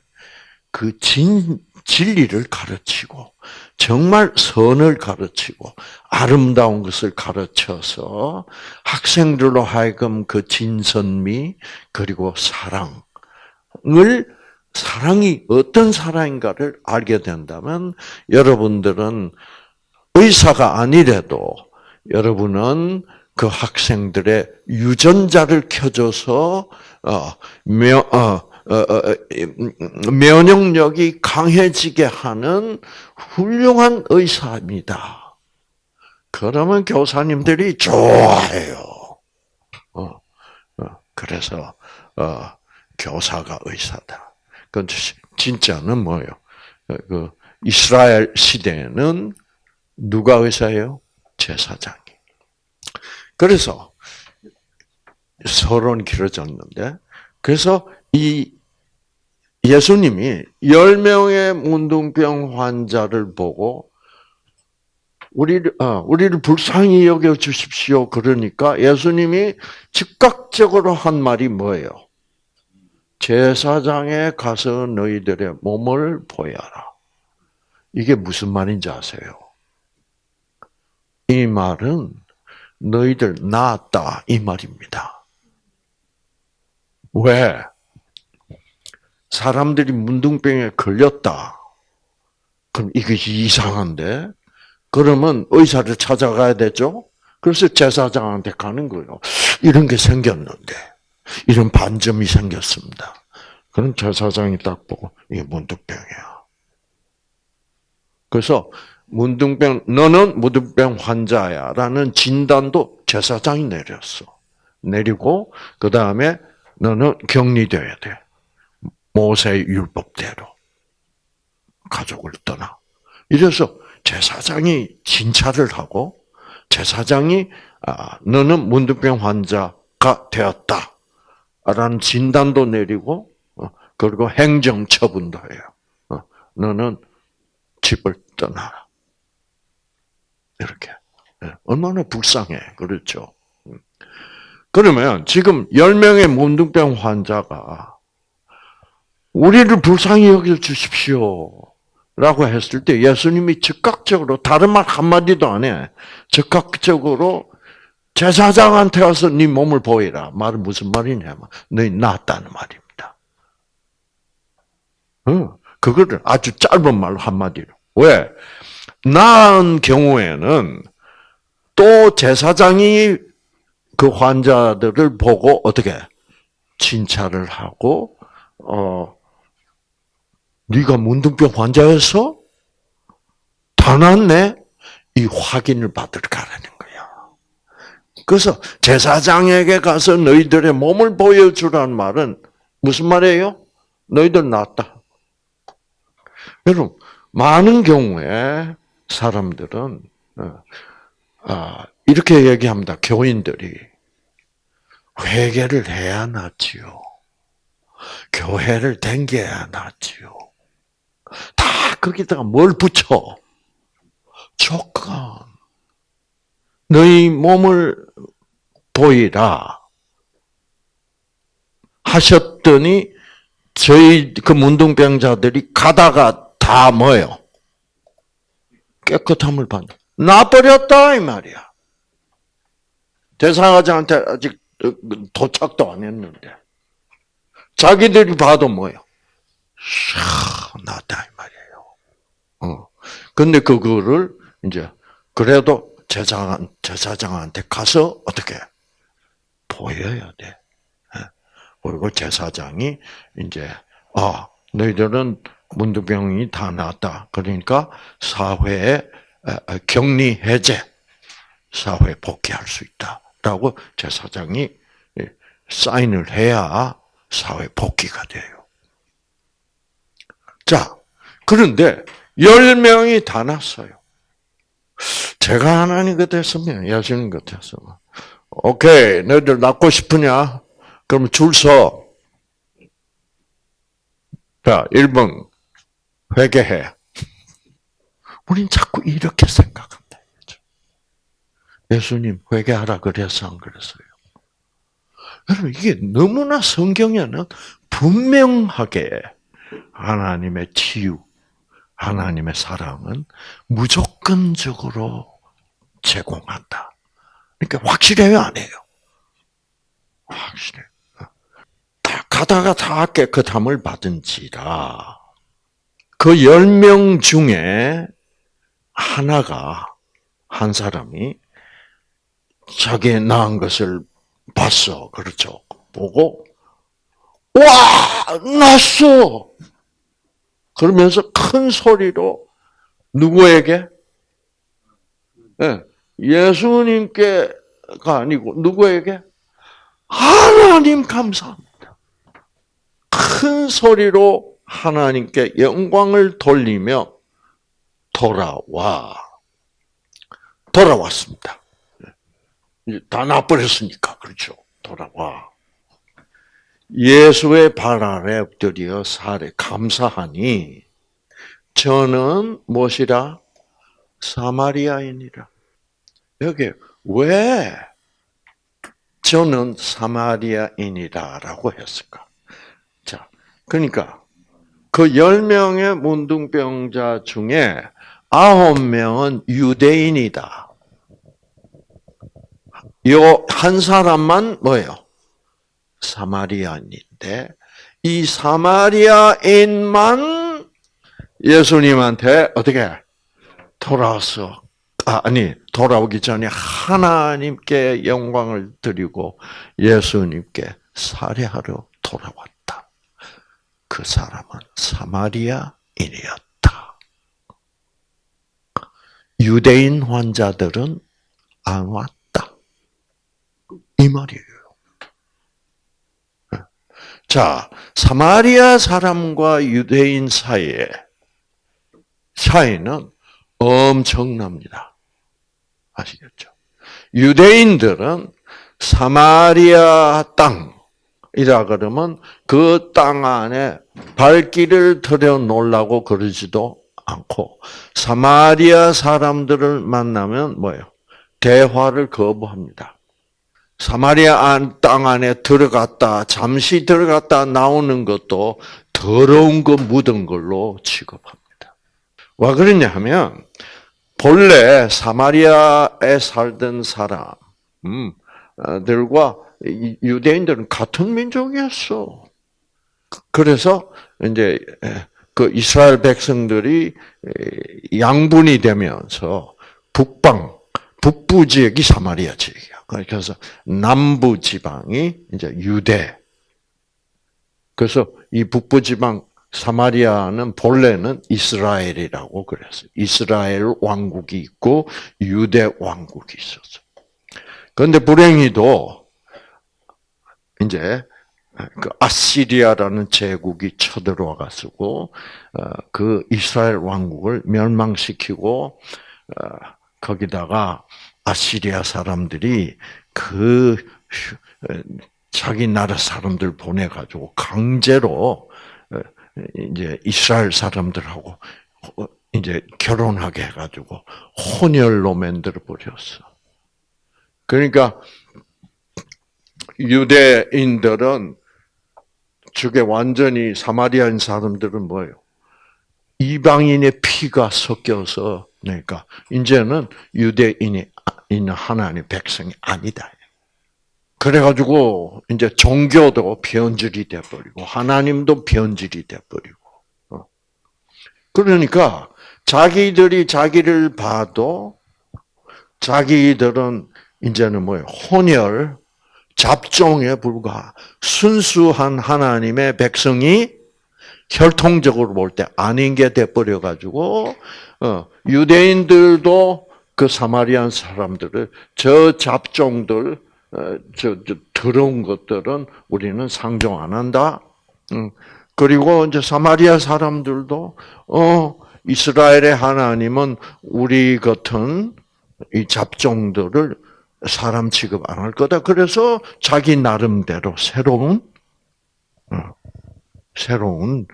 A: 그 진, 진리를 가르치고, 정말 선을 가르치고, 아름다운 것을 가르쳐서 학생들로 하여금 그 진선미, 그리고 사랑을, 사랑이 어떤 사랑인가를 알게 된다면, 여러분들은 의사가 아니래도, 여러분은 그 학생들의 유전자를 켜줘서 어, 며, 어, 면역력이 강해지게 하는 훌륭한 의사입니다. 그러면 교사님들이 좋아해요. 어, 그래서 교사가 의사다. 그 진짜는 뭐예요? 그 이스라엘 시대에는 누가 의사예요? 제사장이. 그래서 서론 길어졌는데 그래서 이 예수님이 10명의 문둥병 환자를 보고 우리를 어, 우리를 불쌍히 여겨 주십시오. 그러니까 예수님이 즉각적으로 한 말이 뭐예요? 제사장에 가서 너희들의 몸을 보여라. 이게 무슨 말인지 아세요? 이 말은 너희들 나았다 이 말입니다. 왜? 사람들이 문둥병에 걸렸다. 그럼 이것이 이상한데? 그러면 의사를 찾아가야 되죠? 그래서 제사장한테 가는 거예요. 이런 게 생겼는데, 이런 반점이 생겼습니다. 그럼 제사장이 딱 보고, 이게 문둥병이야. 그래서 문둥병, 너는 문둥병 환자야 라는 진단도 제사장이 내렸어. 내리고 그 다음에 너는 격리돼야 돼. 모세 율법대로 가족을 떠나. 이래서 제사장이 진찰을 하고 제사장이 아, 너는 문둥병 환자가 되었다 라는 진단도 내리고 어, 그리고 행정 처분도 해요. 어, 너는 집을 떠나라. 이렇게. 예, 얼마나 불쌍해. 그렇죠. 음. 그러면 지금 10명의 문둥병 환자가 우리를 불쌍히 여겨 주십시오. 라고 했을 때 예수님이 즉각적으로 다른 말 한마디도 안 해. 즉각적으로 제사장한테 와서 네 몸을 보이라. 말은 무슨 말이냐면 너희 낫다는 말입니다. 어, 그거를 아주 짧은 말로 한마디로. 왜? 나은 경우에는 또 제사장이 그 환자들을 보고 어떻게 진찰을 하고 어 네가 문둥병 환자였어? 다 낫네? 이 확인을 받으러 가라는 거야. 그래서 제사장에게 가서 너희들의 몸을 보여주라는 말은 무슨 말이에요? 너희들 낫다. 여러분, 많은 경우에 사람들은 어, 아, 이렇게 얘기합니다. 교인들이 회개를 해야 낫지요. 교회를 댕겨야 낫지요. 다 거기다가 뭘 붙여? 조건. 너희 몸을 보이라. 하셨더니 저희 그 문둥병자들이 가다가 다 뭐요? 깨끗함을 받는. 나버렸다 이 말이야. 대사장한테 아직 도착도 안 했는데 자기들이 봐도 뭐요? 나다 이 말이에요. 어. 근데 그거를 이제 그래도 제사장 제사장한테 가서 어떻게 보여야 돼. 예. 그리고 제사장이 이제 아 너희들은 문두병이 다 나았다. 그러니까 사회에 격리 해제, 사회 복귀할 수 있다라고 제사장이 예, 사인을 해야 사회 복귀가 돼요. 자, 그런데 열 명이 다 났어요. 제가 하나님 같았으면, 예수님 같았으면, 오케이, 너희들 낫고 싶으냐? 그럼 줄 서. 자, 1번, 회개해. 우린 자꾸 이렇게 생각한다. 예수님 회개하라 그래서 안 그랬어요. 여러분 이게 너무나 성경에는 분명하게 하나님의 치유, 하나님의 사랑은 무조건적으로 제공한다. 그러니까 확실해요, 안 해요? 확실해. 다 가다가 다 깨끗함을 받은지라 그열명 중에 하나가 한 사람이 자기의 낳은 것을 봤어. 그렇죠. 보고 와 났어. 그러면서 큰 소리로 누구에게? 네, 예수님께가 아니고 누구에게? 하나님 감사합니다. 큰 소리로 하나님께 영광을 돌리며 돌아와 돌아왔습니다. 다 나버렸으니까 그렇죠. 돌아와. 예수의 발 아래 엎드려 살에 감사하니 저는 무엇이라 사마리아인이라. 여기 왜 저는 사마리아인이다라고 했을까? 자, 그러니까 그 열 명의 문둥병자 중에 아홉 명은 유대인이다. 요 한 사람만 뭐예요? 사마리아인인데 이 사마리아인만 예수님한테 어떻게 돌아왔어? 아, 아니 돌아오기 전에 하나님께 영광을 드리고 예수님께 살해하러 돌아왔다. 그 사람은 사마리아인이었다. 유대인 환자들은 안 왔다. 이 말이에요. 자, 사마리아 사람과 유대인 사이에 차이는 엄청납니다. 아시겠죠? 유대인들은 사마리아 땅이라 그러면 그 땅 안에 발길을 들여 놓으려고 그러지도 않고 사마리아 사람들을 만나면 뭐예요? 대화를 거부합니다. 사마리아 땅 안에 들어갔다, 잠시 들어갔다 나오는 것도 더러운 거 묻은 걸로 취급합니다. 왜 그러냐 하면, 본래 사마리아에 살던 사람들과 유대인들은 같은 민족이었어. 그래서 이제 그 이스라엘 백성들이 양분이 되면서 북방, 북부 지역이 사마리아 지역이야. 그래서 남부 지방이 이제 유대. 그래서 이 북부 지방 사마리아는 본래는 이스라엘이라고 그랬어요. 이스라엘 왕국이 있고 유대 왕국이 있었어. 그런데 불행히도 이제 그 아시리아라는 제국이 쳐들어와 가지고 어, 그 이스라엘 왕국을 멸망시키고 어, 거기다가 아시리아 사람들이 그 자기 나라 사람들 보내 가지고 강제로 이제 이스라엘 사람들하고 이제 결혼하게 해 가지고 혼혈로 만들어 버렸어. 그러니까 유대인들은 저게 완전히 사마리아인 사람들은 뭐예요? 이방인의 피가 섞여서 그러니까 이제는 유대인이 있는 하나님의 백성이 아니다. 그래가지고 이제 종교도 변질이 돼버리고 하나님도 변질이 돼버리고 어. 그러니까 자기들이 자기를 봐도 자기들은 이제는 뭐예요 혼혈 잡종에 불과 순수한 하나님의 백성이 혈통적으로 볼 때 아닌 게 돼버려 가지고 어, 유대인들도 그 사마리안 사람들을 저 잡종들 어, 저, 저 더러운 것들은 우리는 상종 안 한다. 그리고 이제 사마리아 사람들도 어 이스라엘의 하나님은 우리 같은 이 잡종들을 사람 취급 안 할 거다. 그래서 자기 나름대로 새로운 어, 새로운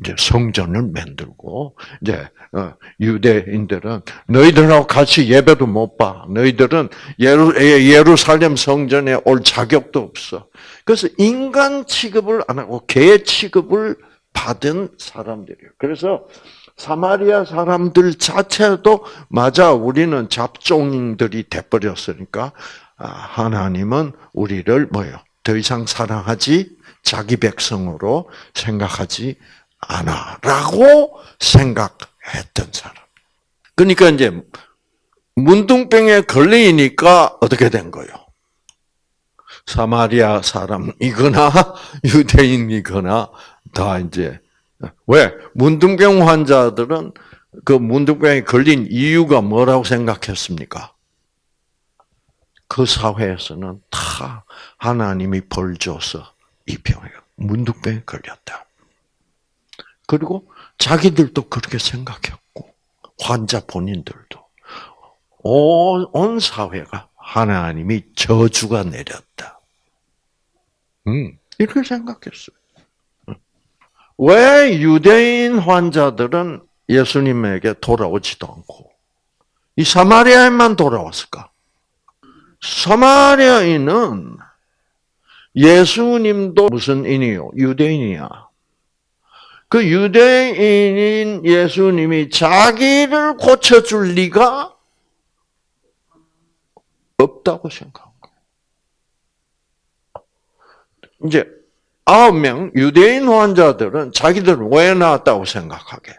A: 이제 성전을 만들고 이제 어, 유대인들은 너희들하고 같이 예배도 못 봐. 너희들은 예루, 예루살렘 성전에 올 자격도 없어. 그래서 인간 취급을 안 하고 개 취급을 받은 사람들이에요. 그래서 사마리아 사람들 자체도 맞아 우리는 잡종들이 돼버렸으니까 아, 하나님은 우리를 뭐요? 더 이상 사랑하지 자기 백성으로 생각하지 않아라고 생각했던 사람. 그러니까 이제 문둥병에 걸리니까 어떻게 된 거요? 사마리아 사람이거나 유대인이거나 다 이제 왜 문둥병 환자들은 그 문둥병에 걸린 이유가 뭐라고 생각했습니까? 그 사회에서는 다 하나님이 벌 줘서 이 병에 문둥병에 걸렸다. 그리고 자기들도 그렇게 생각했고 환자 본인들도 온, 온 사회가 하나님이 저주가 내렸다. 음, 이렇게 생각했어요. 왜 유대인 환자들은 예수님에게 돌아오지도 않고 이 사마리아인만 돌아왔을까? 사마리아인은 예수님도 무슨 인이요? 유대인이야. 그 유대인인 예수님이 자기를 고쳐줄 리가 없다고 생각한 거예요. 이제 아홉 명 유대인 환자들은 자기들 왜 나왔다고 생각하게?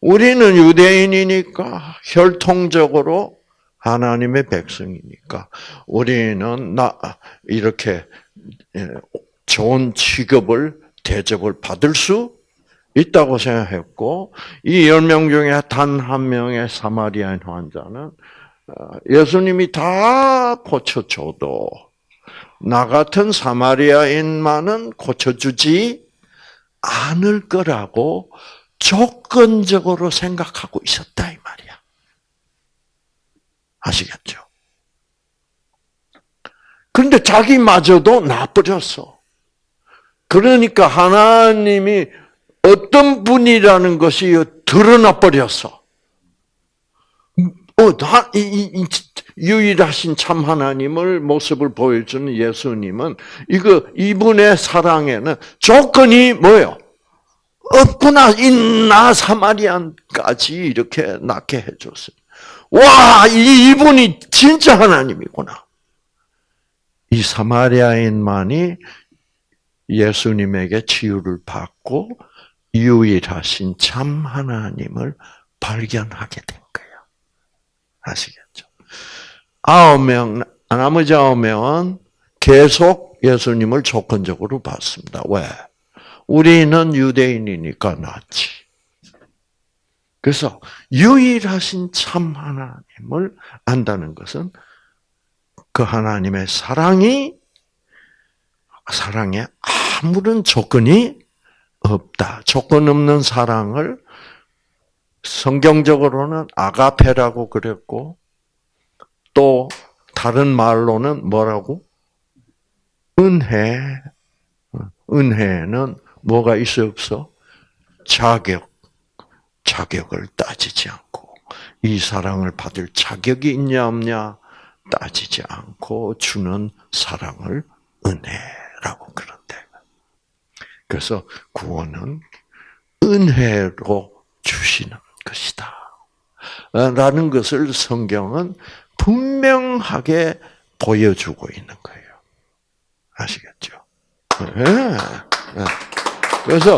A: 우리는 유대인이니까 혈통적으로 하나님의 백성이니까 우리는 나 이렇게 예, 좋은 취급을 대접을 받을 수 있다고 생각했고 이 열 명 중에 단 한 명의 사마리아인 환자는 어, 예수님이 다 고쳐줘도 나 같은 사마리아인만은 고쳐주지 않을 거라고 조건적으로 생각하고 있었다 이 말이야. 아시겠죠? 그런데 자기마저도 나버렸어. 그러니까 하나님이 어떤 분이라는 것이 드러나 버렸어. 어, 다, 이, 이, 유일하신 참 하나님을 모습을 보여주는 예수님은 이거 이분의 사랑에는 조건이 뭐요? 없구나. 이나 사마리안까지 이렇게 낳게 해줬어요. 와, 이분이 진짜 하나님이구나. 이 사마리아인만이 예수님에게 치유를 받고 유일하신 참 하나님을 발견하게 된 거예요. 아시겠죠? 아홉 명, 나머지 아홉 명은 계속 예수님을 조건적으로 봤습니다. 왜? 우리는 유대인이니까 낫지. 그래서 유일하신 참 하나님을 안다는 것은 그 하나님의 사랑이 사랑에 아무런 조건이 없다. 조건 없는 사랑을 성경적으로는 아가페라고 그랬고 또 다른 말로는 뭐라고? 은혜. 은혜는 뭐가 있어 없어? 자격. 자격을 따지지 않고 이 사랑을 받을 자격이 있냐 없냐 따지지 않고 주는 사랑을 은혜 라고 그런데. 그래서 구원은 은혜로 주시는 것이다. 라는 것을 성경은 분명하게 보여주고 있는 거예요. 아시겠죠? 네. 그래서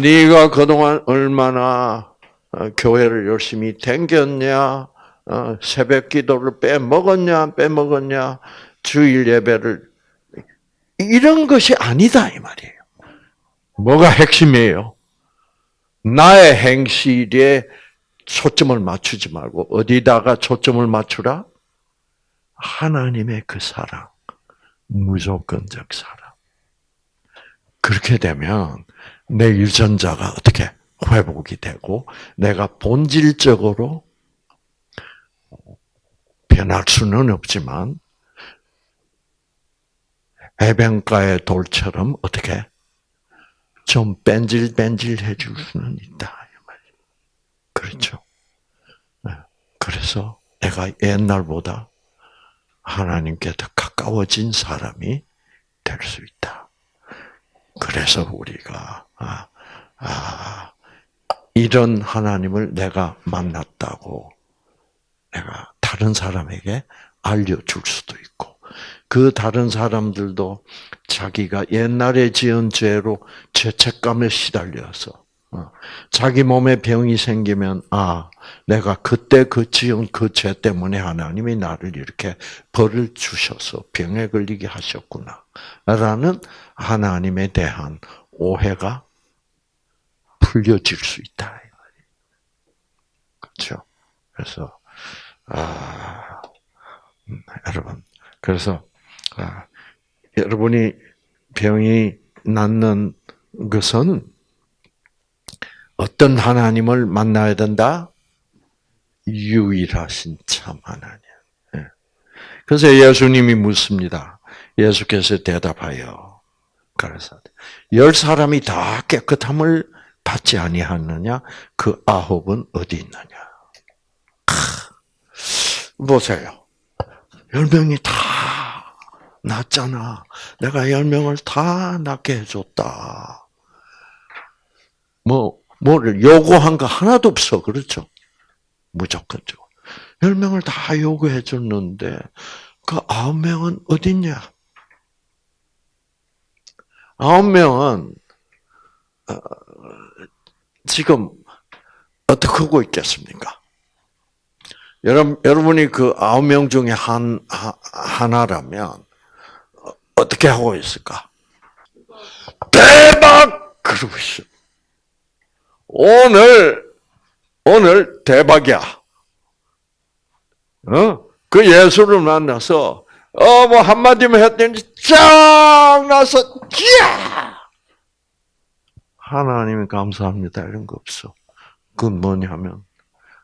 A: 네가 그동안 얼마나 어, 교회를 열심히 댕겼냐, 어, 새벽 기도를 빼먹었냐, 빼먹었냐, 주일 예배를 이런 것이 아니다 이 말이에요. 뭐가 핵심이에요? 나의 행실에 초점을 맞추지 말고 어디다가 초점을 맞추라? 하나님의 그 사랑, 무조건적 사랑. 그렇게 되면 내 유전자가 어떻게 회복이 되고 내가 본질적으로 변할 수는 없지만 해변가의 돌처럼 어떻게 좀 뺀질뺀질해 줄 수는 있다. 그렇죠. 네. 그래서 내가 옛날보다 하나님께 더 가까워진 사람이 될 수 있다. 그래서 우리가 아, 아, 이런 하나님을 내가 만났다고 내가 다른 사람에게 알려줄 수도 있고 그 다른 사람들도 자기가 옛날에 지은 죄로 죄책감에 시달려서 어, 자기 몸에 병이 생기면 아 내가 그때 그 지은 그 죄 때문에 하나님이 나를 이렇게 벌을 주셔서 병에 걸리게 하셨구나라는 하나님에 대한 오해가 풀려질 수 있다. 그렇죠? 그래서 아 음, 여러분 그래서 아, 여러분이 병이 낫는 것은 어떤 하나님을 만나야 된다? 유일하신 참 하나님. 예. 그래서 예수님이 묻습니다. 예수께서 대답하여 그래서 열 사람이 다 깨끗함을 받지 아니하느냐? 그 아홉은 어디 있느냐? 보세요. 열 명이 다 낫잖아. 내가 열 명을 다 낫게 해줬다. 뭐, 뭐를 요구한 거 하나도 없어. 그렇죠? 무조건죠. 열 명을 다 요구해 줬는데, 그 아홉 명은 어딨냐? 아홉 명은, 어, 지금, 어떻게 하고 있겠습니까? 여러분, 여러분이 그 아홉 명 중에 한, 하 나라면, 어떻게 하고 있을까? 대박! 그러고 있어. 오늘, 오늘 대박이야. 어? 그 예수를 만나서, 어, 뭐, 한마디만 했더니, 쫙 나서, 야 하나님이 감사합니다. 이런 거 없어. 그건 뭐냐면,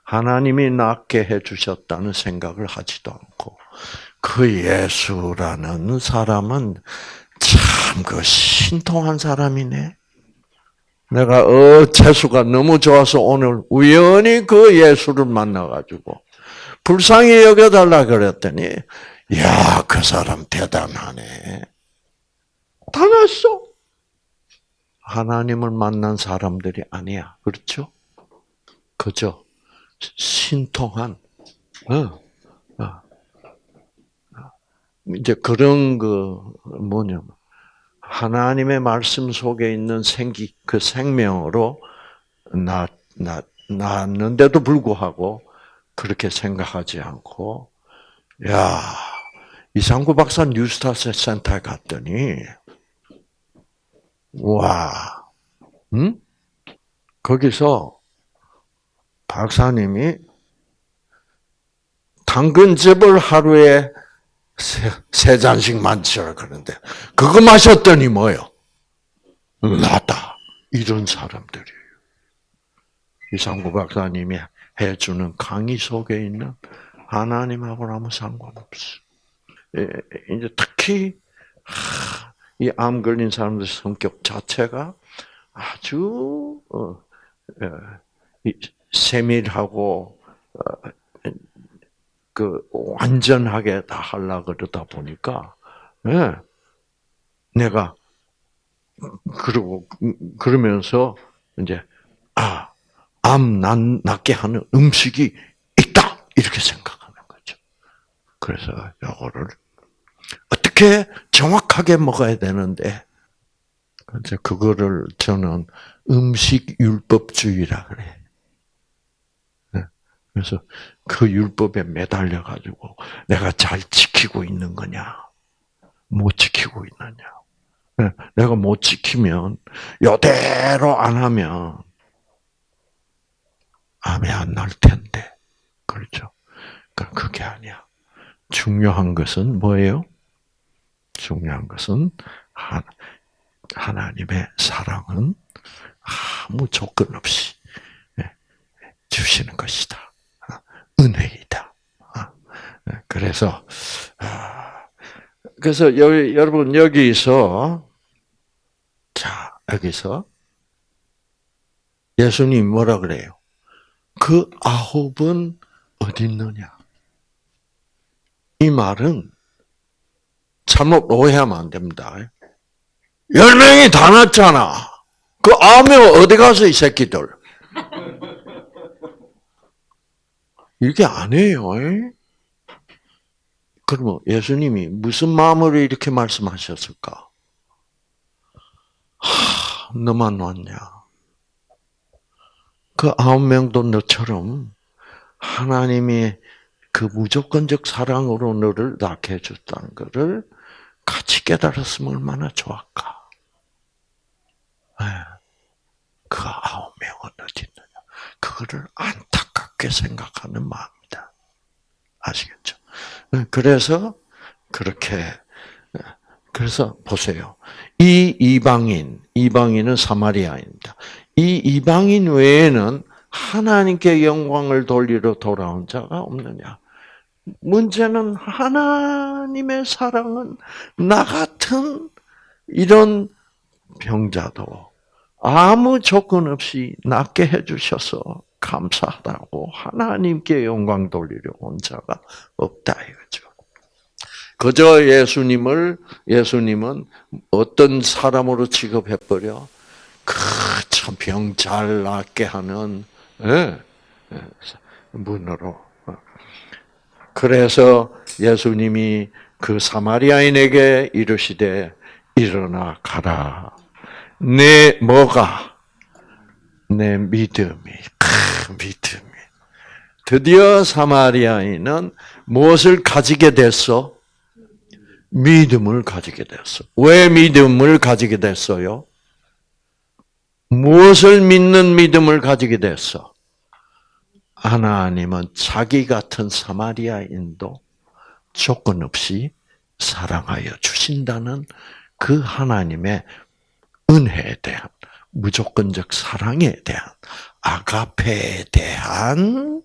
A: 하나님이 낫게 해주셨다는 생각을 하지도 않고, 그 예수라는 사람은 참 그 신통한 사람이네. 내가 어 재수가 너무 좋아서 오늘 우연히 그 예수를 만나가지고 불쌍히 여겨달라 그랬더니 야 그 사람 대단하네. 다 났어. 하나님을 만난 사람들이 아니야. 그렇죠? 그죠? 신통한, 어, 어. 이제 그런 그 뭐냐면 하나님의 말씀 속에 있는 생기 그 생명으로 낳았는데도 불구하고 그렇게 생각하지 않고 야 이상구 박사 뉴스타스 센터에 갔더니 와, 응? 거기서 박사님이 당근 즙을 하루에 세, 세 잔씩 마시라 그러는데 그거 마셨더니 뭐요? 나다. 이런 사람들이에요. 이상구 박사님이 해주는 강의 속에 있는 하나님하고는 아무 상관없어. 예, 이제 특히 이암 걸린 사람들 성격 자체가 아주 어, 예, 세밀하고 어, 그 완전하게 다 하려 그러다 보니까 네. 내가 그러고 그러면서 이제 아암 낫게 하는 음식이 있다 이렇게 생각하는 거죠. 그래서 이거를 어떻게 정확하게 먹어야 되는데 이제 그거를 저는 음식 율법주의라 그래. 그래서 그 율법에 매달려 가지고 내가 잘 지키고 있는 거냐, 못 지키고 있느냐. 네, 내가 못 지키면 요대로 안 하면 암이 안 날 텐데, 그렇죠? 그게 아니야. 중요한 것은 뭐예요? 중요한 것은 하나님의 사랑은 아무 조건 없이 네, 주시는 것이다. 은혜이다. 아, 그래서 아, 그래서 여러분 여기서 자 여기서 예수님 뭐라 그래요? 그 아홉은 어디 있느냐? 이 말은 잘못 오해하면 안 됩니다. 열 명이 다 났잖아. 그명 어디 가서 이 새끼들? 안 해요. 그러면 예수님이 무슨 마음으로 이렇게 말씀하셨을까? 하, 너만 왔냐? 그 아홉 명도 너처럼 하나님이 그 무조건적 사랑으로 너를 낳게 해줬다는 것을 같이 깨달았으면 얼마나 좋을까. 네. 그 아홉 명은 어디 있느냐. 그거를 안타 깝게 생각하는 마음이다. 아시겠죠? 네, 그래서 그렇게 네. 그래서 보세요. 이 이방인, 이방인은 사마리아입니다. 이 이방인 외에는 하나님께 영광을 돌리러 돌아온 자가 없느냐? 문제는 하나님의 사랑은 나 같은 이런 병자도 아무 조건 없이 낫게 해주셔서 감사하다고 하나님께 영광 돌리려 온 자가 없다 이거죠. 그저 예수님을 예수님은 어떤 사람으로 취급해 버려 그참 병 잘 낫게 하는 예, 예, 문으로. 그래서 예수님이 그 사마리아인에게 이르시되 일어나 가라. 내 뭐가 내 믿음이 크, 믿음이 드디어 사마리아인은 무엇을 가지게 됐어? 믿음을 가지게 됐어. 왜 믿음을 가지게 됐어요? 무엇을 믿는 믿음을 가지게 됐어? 하나님은 자기 같은 사마리아인도 조건 없이 사랑하여 주신다는 그 하나님의 은혜에 대한 무조건적 사랑에 대한 아가페에 대한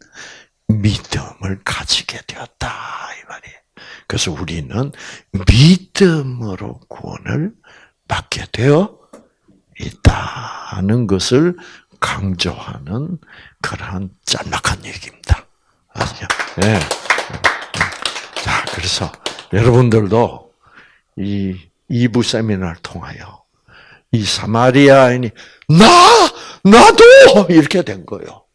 A: 믿음을 가지게 되었다 이 말이에요. 그래서 우리는 믿음으로 구원을 받게 되어 있다는 것을 강조하는 그러한 짤막한 얘기입니다. 아시죠? 네. 자, 그래서 여러분들도 이 2부 세미나를 통하여 이 사마리아인이 나 나도 이렇게 된 거예요.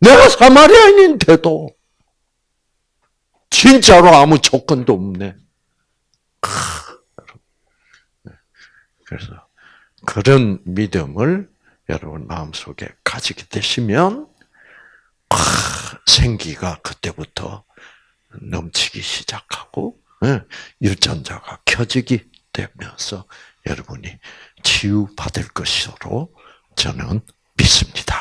A: 내가 사마리아인인데도 진짜로 아무 조건도 없네. 네. 그래서 그런 믿음을 여러분 마음속에 가지게 되시면 생기가 그때부터 넘치기 시작하고 예, 유전자가 켜지기 되면서 여러분이 치유받을 것으로 저는 믿습니다.